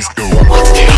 let's go.